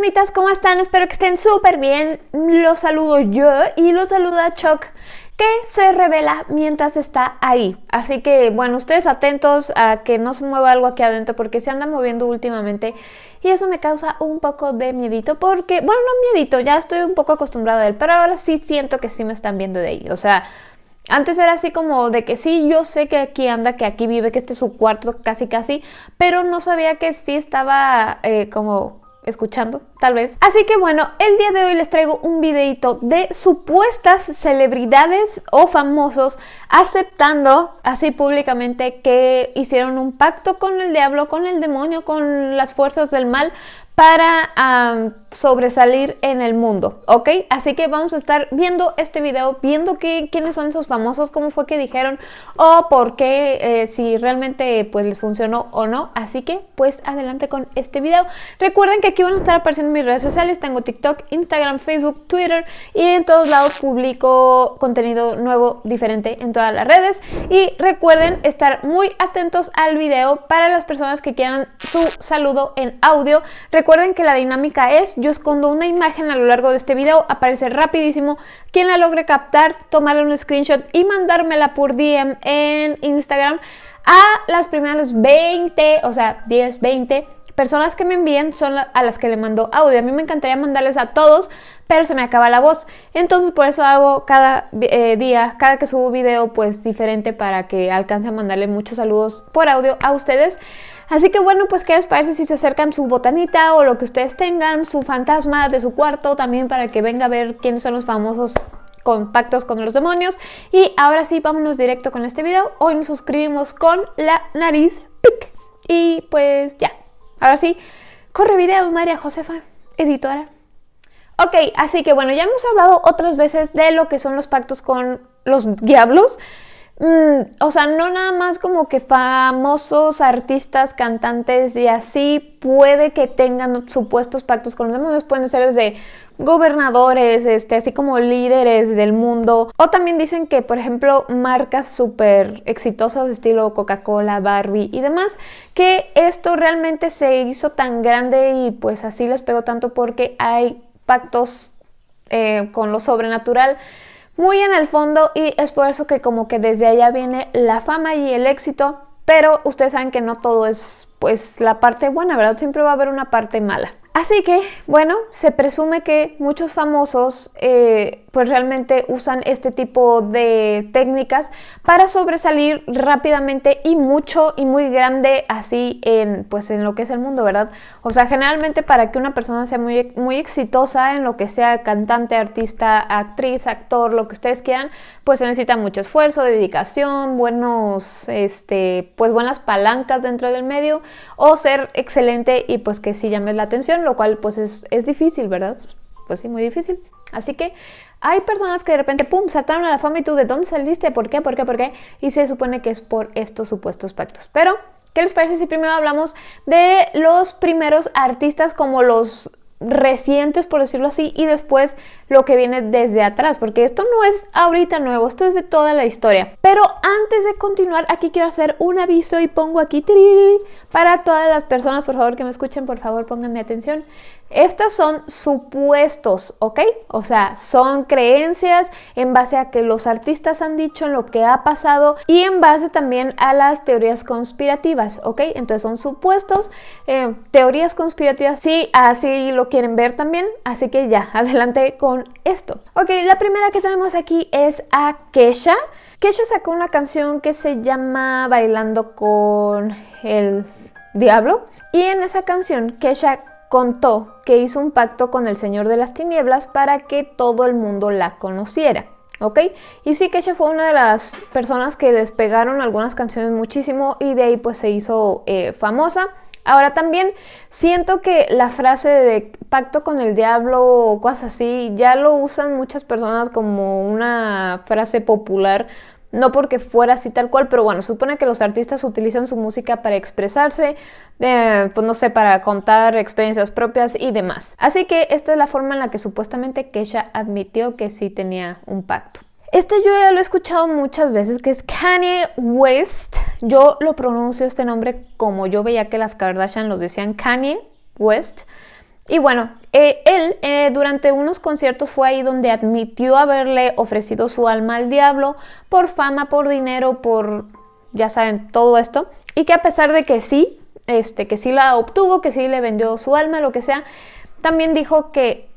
fantasmitas, ¿cómo están? Espero que estén súper bien. Los saludo yo y los saluda Chuck que se revela mientras está ahí. Así que, bueno, ustedes atentos a que no se mueva algo aquí adentro porque se anda moviendo últimamente y eso me causa un poco de miedito porque, bueno, no miedito, ya estoy un poco acostumbrada a él, pero ahora sí siento que sí me están viendo de ahí. O sea, antes era así como de que sí, yo sé que aquí anda, que aquí vive, que este es su cuarto casi casi, pero no sabía que sí estaba eh, como escuchando, tal vez. Así que bueno, el día de hoy les traigo un videito de supuestas celebridades o famosos aceptando así públicamente que hicieron un pacto con el diablo, con el demonio, con las fuerzas del mal para sobresalir en el mundo, ¿ok? Así que vamos a estar viendo este video, viendo quiénes son esos famosos, cómo fue que dijeron o por qué, eh, si realmente pues les funcionó o no. Así que pues adelante con este video. Recuerden que aquí van a estar apareciendo mis redes sociales, tengo TikTok, Instagram, Facebook, Twitter y en todos lados publico contenido nuevo, diferente en todas las redes. Y recuerden estar muy atentos al video para las personas que quieran su saludo en audio. Recuerden que la dinámica es, yo escondo una imagen a lo largo de este video, aparece rapidísimo, quien la logre captar, tomarle un screenshot y mandármela por DM en Instagram a las primeras 20, o sea, 10, 20 personas que me envíen son a las que le mando audio. A mí me encantaría mandarles a todos, pero se me acaba la voz. Entonces por eso hago cada eh, día, cada que subo video, pues diferente para que alcance a mandarle muchos saludos por audio a ustedes. Así que bueno, pues qué les parece si se acercan su botanita o lo que ustedes tengan, su fantasma de su cuarto también para que venga a ver quiénes son los famosos compactos con los demonios. Y ahora sí, vámonos directo con este video. Hoy nos suscribimos con la nariz pic. Y pues ya, ahora sí, corre video María Josefa, editora. Ok, así que bueno, ya hemos hablado otras veces de lo que son los pactos con los diablos. Mm, o sea, no nada más como que famosos artistas, cantantes y así puede que tengan supuestos pactos con los demonios, pueden ser desde gobernadores, este, así como líderes del mundo. O también dicen que, por ejemplo, marcas súper exitosas, estilo Coca-Cola, Barbie y demás, que esto realmente se hizo tan grande y pues así les pegó tanto porque hay pactos eh, con lo sobrenatural muy en el fondo y es por eso que como que desde allá viene la fama y el éxito, pero ustedes saben que no todo es pues la parte buena, ¿verdad? Siempre va a haber una parte mala. Así que, bueno, se presume que muchos famosos eh, pues realmente usan este tipo de técnicas para sobresalir rápidamente y mucho y muy grande así en pues en lo que es el mundo, ¿verdad? O sea, generalmente para que una persona sea muy, muy exitosa en lo que sea cantante, artista, actriz, actor, lo que ustedes quieran, pues se necesita mucho esfuerzo, dedicación, buenos, este, pues buenas palancas dentro del medio o ser excelente y pues que sí llames la atención, lo cual pues es, es difícil, ¿verdad? Pues sí, muy difícil. Así que hay personas que de repente, ¡pum!, saltaron a la fama y tú, ¿de dónde saliste? ¿Por qué? ¿Por qué? ¿Por qué? Y se supone que es por estos supuestos pactos. Pero, ¿qué les parece si primero hablamos de los primeros artistas como los recientes, por decirlo así, y después lo que viene desde atrás, porque esto no es ahorita nuevo, esto es de toda la historia. Pero antes de continuar, aquí quiero hacer un aviso y pongo aquí para todas las personas, por favor, que me escuchen, por favor, pónganme atención. Estas son supuestos, ¿ok? O sea, son creencias en base a que los artistas han dicho lo que ha pasado y en base también a las teorías conspirativas, ¿ok? Entonces son supuestos, eh, teorías conspirativas, sí, así lo quieren ver también, así que ya, adelante con esto. Ok, la primera que tenemos aquí es a Kesha. Kesha sacó una canción que se llama Bailando con el Diablo y en esa canción Kesha contó que hizo un pacto con el Señor de las Tinieblas para que todo el mundo la conociera. ¿ok? Y sí que ella fue una de las personas que despegaron algunas canciones muchísimo y de ahí pues se hizo eh, famosa. Ahora también siento que la frase de pacto con el diablo o cosas así ya lo usan muchas personas como una frase popular no porque fuera así tal cual, pero bueno, supone que los artistas utilizan su música para expresarse, eh, pues no sé, para contar experiencias propias y demás. Así que esta es la forma en la que supuestamente Kesha admitió que sí tenía un pacto. Este yo ya lo he escuchado muchas veces, que es Kanye West. Yo lo pronuncio este nombre como yo veía que las Kardashian lo decían Kanye West. Y bueno, eh, él eh, durante unos conciertos fue ahí donde admitió haberle ofrecido su alma al diablo por fama, por dinero, por, ya saben, todo esto. Y que a pesar de que sí, este, que sí la obtuvo, que sí le vendió su alma, lo que sea, también dijo que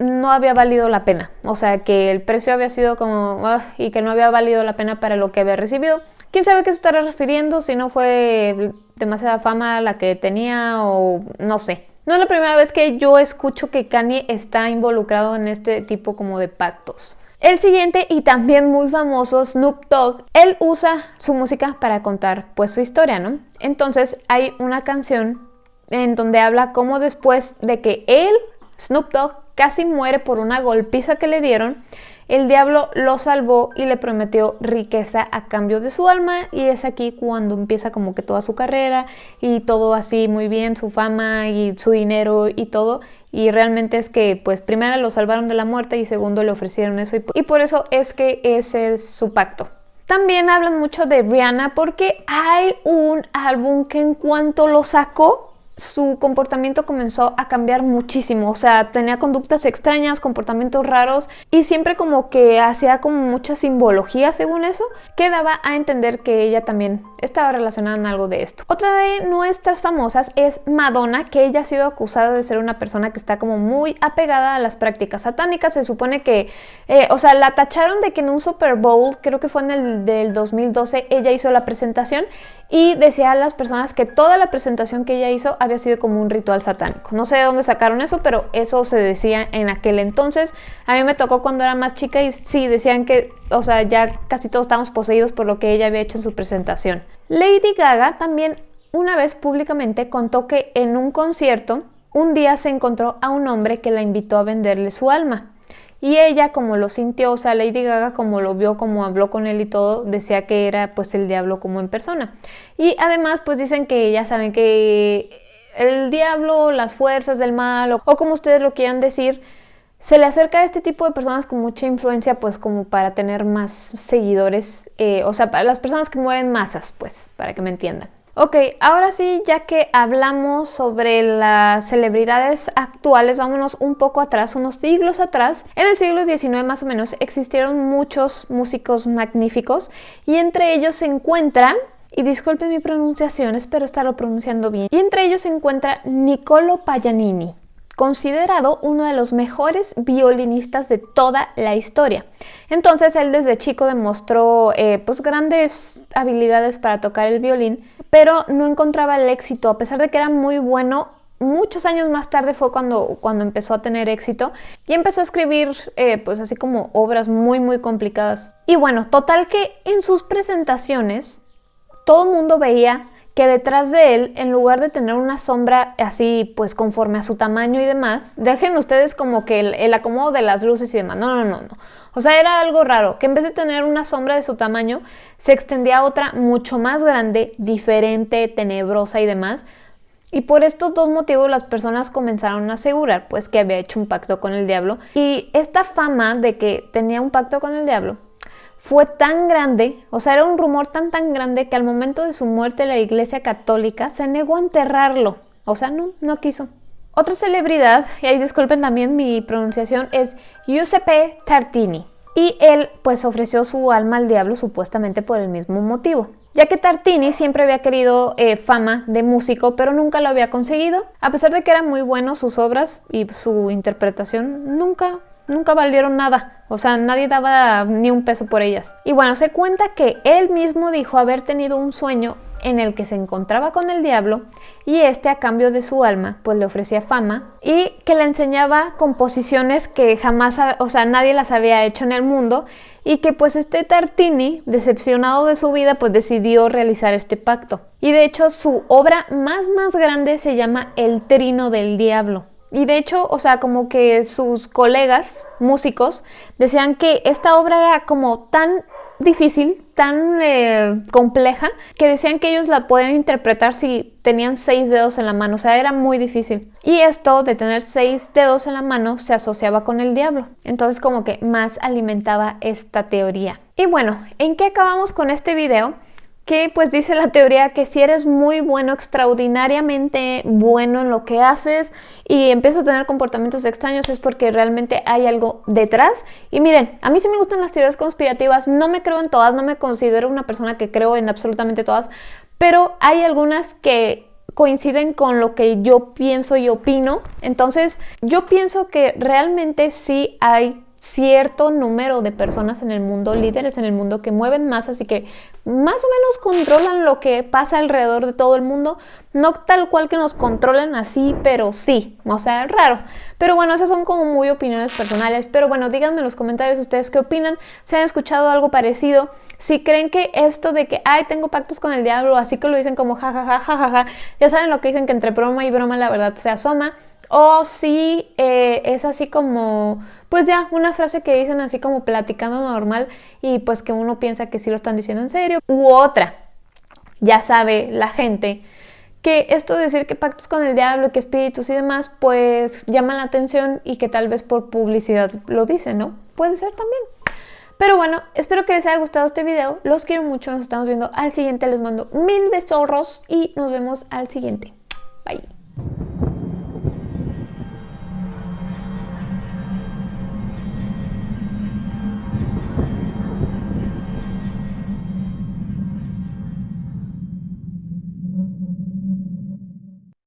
no había valido la pena. O sea, que el precio había sido como... y que no había valido la pena para lo que había recibido. ¿Quién sabe qué se estará refiriendo? Si no fue demasiada fama la que tenía o no sé. No es la primera vez que yo escucho que Kanye está involucrado en este tipo como de pactos. El siguiente y también muy famoso Snoop Dogg, él usa su música para contar pues su historia, ¿no? Entonces hay una canción en donde habla cómo después de que él, Snoop Dogg, casi muere por una golpiza que le dieron, el diablo lo salvó y le prometió riqueza a cambio de su alma y es aquí cuando empieza como que toda su carrera y todo así muy bien, su fama y su dinero y todo. Y realmente es que pues primero lo salvaron de la muerte y segundo le ofrecieron eso y, por eso es que ese es su pacto. También hablan mucho de Rihanna porque hay un álbum que en cuanto lo sacó su comportamiento comenzó a cambiar muchísimo, o sea, tenía conductas extrañas, comportamientos raros y siempre como que hacía como mucha simbología según eso, que daba a entender que ella también estaba relacionada en algo de esto. Otra de nuestras famosas es Madonna, que ella ha sido acusada de ser una persona que está como muy apegada a las prácticas satánicas, se supone que, eh, o sea, la tacharon de que en un Super Bowl, creo que fue en el del 2012, ella hizo la presentación y decía a las personas que toda la presentación que ella hizo había sido como un ritual satánico. No sé de dónde sacaron eso, pero eso se decía en aquel entonces. A mí me tocó cuando era más chica y sí, decían que, o sea, ya casi todos estábamos poseídos por lo que ella había hecho en su presentación. Lady Gaga también una vez públicamente contó que en un concierto un día se encontró a un hombre que la invitó a venderle su alma. Y ella, como lo sintió, o sea, Lady Gaga, como lo vio, como habló con él y todo, decía que era pues el diablo como en persona. Y además, pues dicen que ya saben que el diablo, las fuerzas del mal, o, como ustedes lo quieran decir, se le acerca a este tipo de personas con mucha influencia, pues como para tener más seguidores, eh, o sea, para las personas que mueven masas, pues, para que me entiendan. Ok, ahora sí, ya que hablamos sobre las celebridades actuales, vámonos un poco atrás, unos siglos atrás. En el siglo XIX más o menos existieron muchos músicos magníficos y entre ellos se encuentra, y disculpe mi pronunciación, espero estarlo pronunciando bien, y entre ellos se encuentra Niccolo Paganini considerado uno de los mejores violinistas de toda la historia. Entonces él desde chico demostró eh, pues grandes habilidades para tocar el violín, pero no encontraba el éxito, a pesar de que era muy bueno. Muchos años más tarde fue cuando, cuando empezó a tener éxito y empezó a escribir eh, pues así como obras muy muy complicadas. Y bueno, total que en sus presentaciones todo el mundo veía que detrás de él, en lugar de tener una sombra así, pues conforme a su tamaño y demás, dejen ustedes como que el, acomodo de las luces y demás. No, no, no, no. O sea, era algo raro, que en vez de tener una sombra de su tamaño, se extendía otra mucho más grande, diferente, tenebrosa y demás. Y por estos dos motivos las personas comenzaron a asegurar pues que había hecho un pacto con el diablo. Y esta fama de que tenía un pacto con el diablo fue tan grande, o sea, era un rumor tan tan grande que al momento de su muerte la Iglesia Católica se negó a enterrarlo. O sea, no, no quiso. Otra celebridad, y ahí disculpen también mi pronunciación, es Giuseppe Tartini. Y él pues ofreció su alma al diablo supuestamente por el mismo motivo. Ya que Tartini siempre había querido eh, fama de músico, pero nunca lo había conseguido. A pesar de que eran muy buenos sus obras y su interpretación, nunca nunca valieron nada. O sea, nadie daba ni un peso por ellas. Y bueno, se cuenta que él mismo dijo haber tenido un sueño en el que se encontraba con el diablo y este a cambio de su alma pues le ofrecía fama y que le enseñaba composiciones que jamás, o sea, nadie las había hecho en el mundo y que pues este Tartini, decepcionado de su vida, pues decidió realizar este pacto. Y de hecho su obra más más grande se llama El Trino del Diablo. Y de hecho, o sea, como que sus colegas músicos decían que esta obra era como tan difícil, tan eh, compleja, que decían que ellos la pueden interpretar si tenían seis dedos en la mano, o sea, era muy difícil. Y esto de tener seis dedos en la mano se asociaba con el diablo, entonces como que más alimentaba esta teoría. Y bueno, ¿en qué acabamos con este video? Que pues dice la teoría que si eres muy bueno, extraordinariamente bueno en lo que haces y empiezas a tener comportamientos extraños es porque realmente hay algo detrás. Y miren, a mí sí me gustan las teorías conspirativas, no me creo en todas, no me considero una persona que creo en absolutamente todas, pero hay algunas que coinciden con lo que yo pienso y opino. Entonces, yo pienso que realmente sí hay cierto número de personas en el mundo, líderes en el mundo que mueven masas y que más o menos controlan lo que pasa alrededor de todo el mundo. No tal cual que nos controlen así, pero sí, o sea, raro. Pero bueno, esas son como muy opiniones personales. Pero bueno, díganme en los comentarios ustedes qué opinan, si han escuchado algo parecido, si creen que esto de que, ay, tengo pactos con el diablo, así que lo dicen como jajaja, jajaja, ya saben lo que dicen que entre broma y broma la verdad se asoma. O si eh, es así como, pues ya, una frase que dicen así como platicando normal y pues que uno piensa que sí lo están diciendo en serio. U otra, ya sabe la gente que esto de decir que pactos con el diablo, que espíritus y demás, pues llama la atención y que tal vez por publicidad lo dicen, ¿no? Puede ser también. Pero bueno, espero que les haya gustado este video. Los quiero mucho. Nos estamos viendo al siguiente. Les mando mil besos y nos vemos al siguiente.